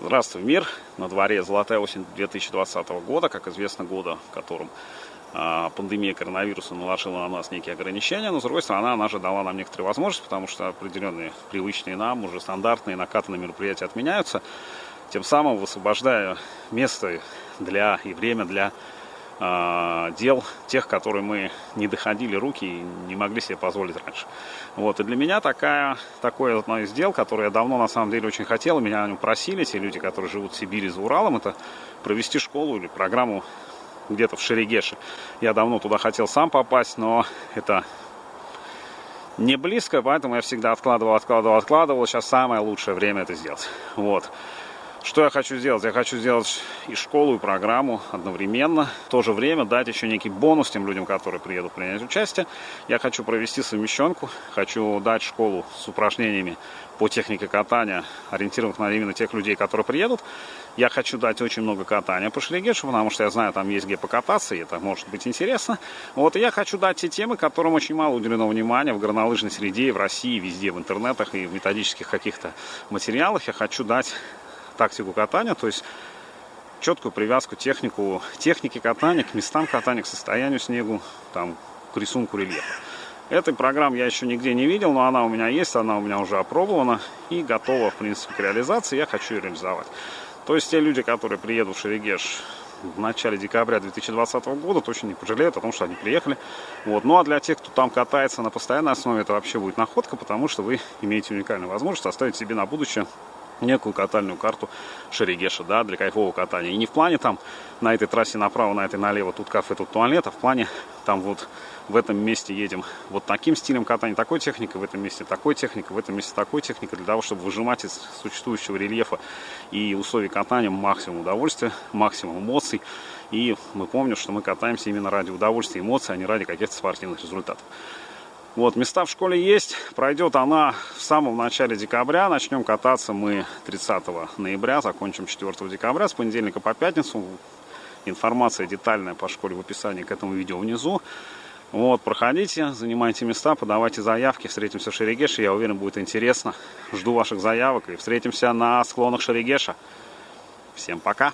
Здравствуй, мир! На дворе золотая осень 2020 года, как известно, года, в котором а, пандемия коронавируса наложила на нас некие ограничения, но, с другой стороны, она же дала нам некоторые возможности, потому что определенные привычные нам, уже стандартные накатанные мероприятия отменяются, тем самым высвобождая место для и время для дел тех, которые мы не доходили руки и не могли себе позволить раньше. Вот, и для меня такая, такое одно из дел, которое я давно на самом деле очень хотел, меня о нем просили, те люди, которые живут в Сибири за Уралом, это провести школу или программу где-то в Шерегеше. Я давно туда хотел сам попасть, но это не близко, поэтому я всегда откладывал, откладывал, откладывал. Сейчас самое лучшее время это сделать. Вот. Что я хочу сделать? Я хочу сделать и школу, и программу одновременно. В то же время дать еще некий бонус тем людям, которые приедут принять участие. Я хочу провести совмещенку. Хочу дать школу с упражнениями по технике катания, ориентированных на именно тех людей, которые приедут. Я хочу дать очень много катания по Шлигешу, потому что я знаю, там есть где покататься, и это может быть интересно. Вот, и я хочу дать те темы, которым очень мало уделено внимания в горнолыжной среде, в России, везде, в интернетах и в методических каких-то материалах. Я хочу дать тактику катания, то есть четкую привязку технику, техники катания к местам катания, к состоянию снегу, там, к рисунку рельефа. Этой программы я еще нигде не видел, но она у меня есть, она у меня уже опробована и готова, в принципе, к реализации. Я хочу ее реализовать. То есть те люди, которые приедут в Шерегеш в начале декабря 2020 года, точно не пожалеют о том, что они приехали. Вот. Ну а для тех, кто там катается на постоянной основе, это вообще будет находка, потому что вы имеете уникальную возможность оставить себе на будущее некую катальную карту Шерегеша, да, для кайфового катания. И не в плане там на этой трассе направо, на этой налево, тут кафе, тут туалет, а в плане там вот в этом месте едем вот таким стилем катания, такой техникой, в этом месте такой техникой, в этом месте такой техникой, для того, чтобы выжимать из существующего рельефа и условий катания максимум удовольствия, максимум эмоций. И мы помним, что мы катаемся именно ради удовольствия и эмоций, а не ради каких-то спортивных результатов. Вот, места в школе есть. Пройдет она в самом начале декабря. Начнем кататься мы 30 ноября, закончим 4 декабря, с понедельника по пятницу. Информация детальная по школе в описании к этому видео внизу. Вот, проходите, занимайте места, подавайте заявки. Встретимся в Шерегеше, я уверен, будет интересно. Жду ваших заявок и встретимся на склонах Шерегеша. Всем пока!